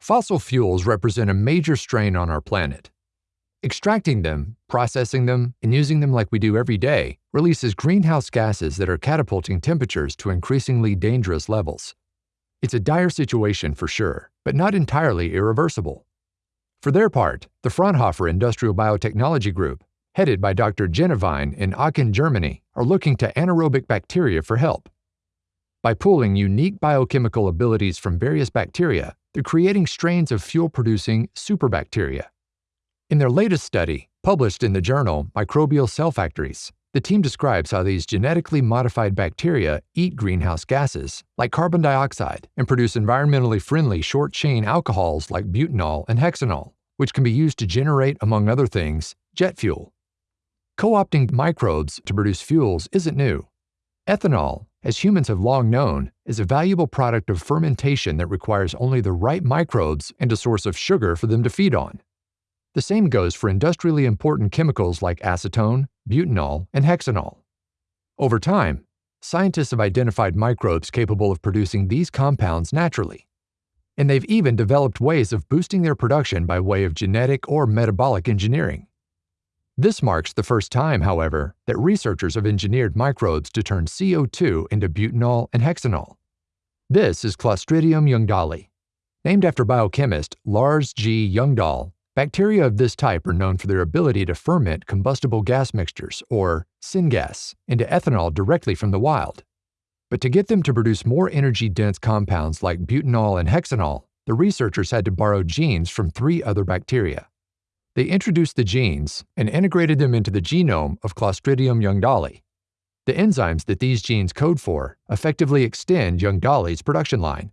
Fossil fuels represent a major strain on our planet. Extracting them, processing them, and using them like we do every day releases greenhouse gases that are catapulting temperatures to increasingly dangerous levels. It's a dire situation for sure, but not entirely irreversible. For their part, the Fraunhofer Industrial Biotechnology Group, headed by Dr. Jennewein in Aachen, Germany, are looking to anaerobic bacteria for help. By pooling unique biochemical abilities from various bacteria, they're creating strains of fuel-producing superbacteria. In their latest study, published in the journal Microbial Cell Factories, the team describes how these genetically modified bacteria eat greenhouse gases, like carbon dioxide, and produce environmentally friendly short chain alcohols like butanol and hexanol, which can be used to generate, among other things, jet fuel. Co opting microbes to produce fuels isn't new. Ethanol, as humans have long known, is a valuable product of fermentation that requires only the right microbes and a source of sugar for them to feed on. The same goes for industrially important chemicals like acetone, butanol, and hexanol. Over time, scientists have identified microbes capable of producing these compounds naturally. And they've even developed ways of boosting their production by way of genetic or metabolic engineering. This marks the first time, however, that researchers have engineered microbes to turn CO2 into butanol and hexanol. This is Clostridium ljungdahlii. Named after biochemist Lars G. Ljungdahl, Bacteria of this type are known for their ability to ferment combustible gas mixtures, or syngas, into ethanol directly from the wild. But to get them to produce more energy-dense compounds like butanol and hexanol, the researchers had to borrow genes from three other bacteria. They introduced the genes and integrated them into the genome of Clostridium ljungdahlii. The enzymes that these genes code for effectively extend Ljungdahlii's production line,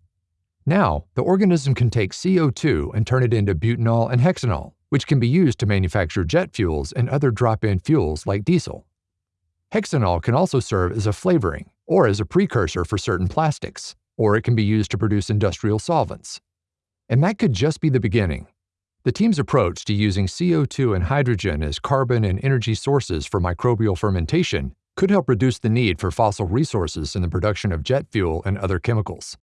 now, the organism can take CO2 and turn it into butanol and hexanol, which can be used to manufacture jet fuels and other drop-in fuels like diesel. Hexanol can also serve as a flavoring or as a precursor for certain plastics, or it can be used to produce industrial solvents. And that could just be the beginning. The team's approach to using CO2 and hydrogen as carbon and energy sources for microbial fermentation could help reduce the need for fossil resources in the production of jet fuel and other chemicals.